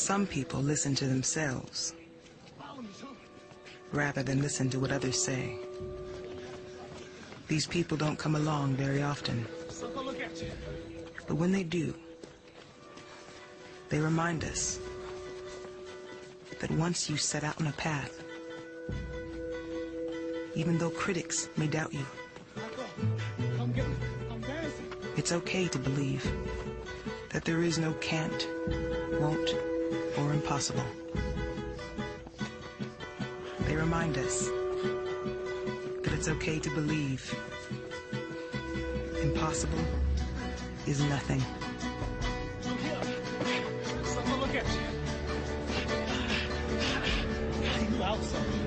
Some people listen to themselves rather than listen to what others say. These people don't come along very often. But when they do, they remind us that once you set out on a path, even though critics may doubt you, it's okay to believe that there is no can't, won't, or impossible. They remind us that it's okay to believe impossible is nothing. Look at you. You outside.